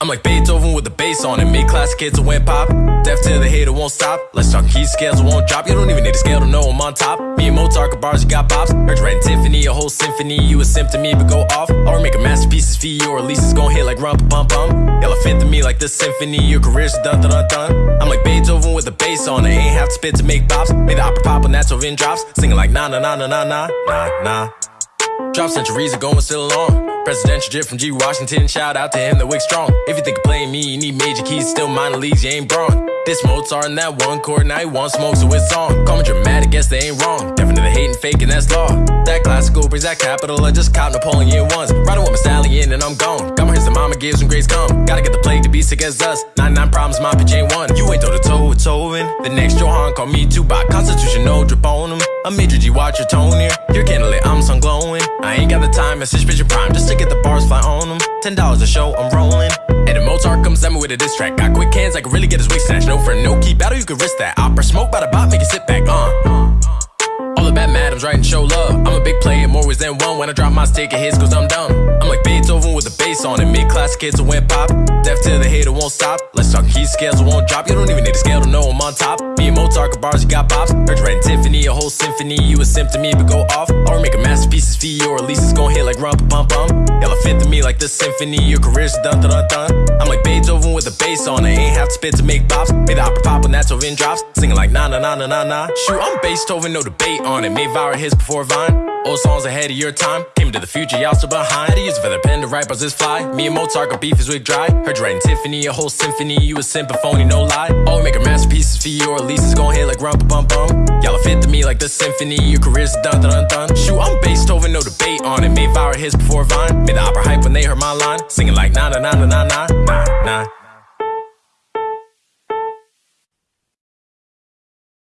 I'm like Beethoven with the bass on it. Made classic hits that went pop. Deaf to the hater won't stop. Let's talk key scales won't drop. You don't even need a scale to know I'm on top. Me and Mozart bars, you got bops. Heard writing Tiffany, a whole symphony. You a me, but go off. Or make a masterpieces for you, or at least it's gonna hit like rump bum bum. Elephant to me like the symphony. Your career's done done done. I'm like Beethoven with the bass on it. Ain't have to spit to make bops. Made the opera pop when that's over drops. Singing like na na na na na na na na. Drop centuries ago and still along. Presidential drip from G. Washington. Shout out to him, the wick strong. If you think of playing me, you need major keys. Still minor leagues, you ain't brawn. This Mozart in that one chord, now he want smoke, so it's on. Call me dramatic, guess they ain't wrong. Definitely hating, faking, that's law. That classical brings that capital. I just caught Napoleon once. Riding with my stallion and I'm gone. Got my hits, the mama gives when grades come. Gotta get the plague to be sick as us. 99 problems, my bitch ain't one. You ain't toe to toe with Tovin. The next Johan call me Tupac. Constitution, no. A major G, watch your tone here. You're candlelit, I'm sun glowing. I ain't got the time, message bitch prime just to get the bars fly on them. Ten dollars a show, I'm rolling. And the Mozart comes at me with a diss track. Got quick hands, I can really get his wig snatched. No friend, no key battle, you can risk that. Opera smoke by the bot, make it sit back. Uh. All the bad madams writing show love. I'm a big player, more ways than one. When I drop my stick, it hits cause I'm dumb. I'm like Beethoven with the bass on it. Mid classic hits that went pop. Deaf to the hater won't stop. Let's talk key scales, it won't drop. You don't even need a scale to know I'm on top. Me and Mozart bars, you got bops. Heard writing Tiffany, a whole symphony. You a me, but go off. Or make a masterpieces for you, or at least it's gonna hit like rump bum bum. Elephant to me like the symphony. Your career's done done done. I'm like Beethoven with the bass on it. Ain't have to spit to make bops. Made the opera pop when that's over drops. Singing like na na na na na na. Shoot, I'm Beethoven, no debate on it. Made viral hits before Vine. Old songs ahead of your time. Came to the future, y'all still behind. Had to use feather pen to write bars this fly. Me and Mozart got beef his wig dry. Heard you writing Tiffany, a whole symphony. You a symphony, no lie. Oh, make a masterpieces for you, or at least it's gonna hit like rump bum bum. Y'all fit to me like the symphony. Your career's done done done. Shoot, I'm Beethoven, no debate on it. Made viral hits before Vine. Made the opera hype when they heard my line. Singing like na na na na na na na.